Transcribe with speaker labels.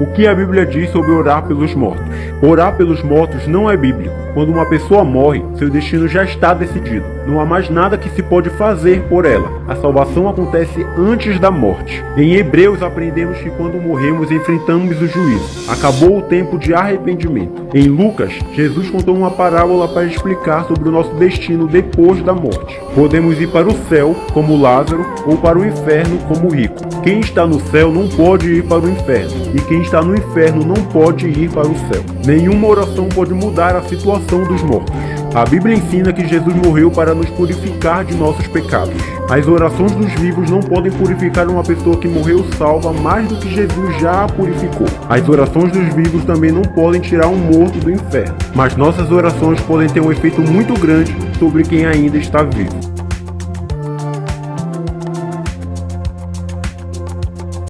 Speaker 1: O que a Bíblia diz sobre orar pelos mortos? Orar pelos mortos não é bíblico. Quando uma pessoa morre, seu destino já está decidido. Não há mais nada que se pode fazer por ela. A salvação acontece antes da morte. Em Hebreus aprendemos que quando morremos enfrentamos o juízo. Acabou o tempo de arrependimento. Em Lucas, Jesus contou uma parábola para explicar sobre o nosso destino depois da morte. Podemos ir para o céu, como Lázaro, ou para o inferno, como o rico. Quem está no céu não pode ir para o inferno, e quem está no inferno não pode ir para o céu. Nenhuma oração pode mudar a situação dos mortos. A Bíblia ensina que Jesus morreu para nos purificar de nossos pecados. As orações dos vivos não podem purificar uma pessoa que morreu salva mais do que Jesus já a purificou. As orações dos vivos também não podem tirar um morto do inferno, mas nossas orações podem ter um efeito muito grande sobre quem ainda está vivo.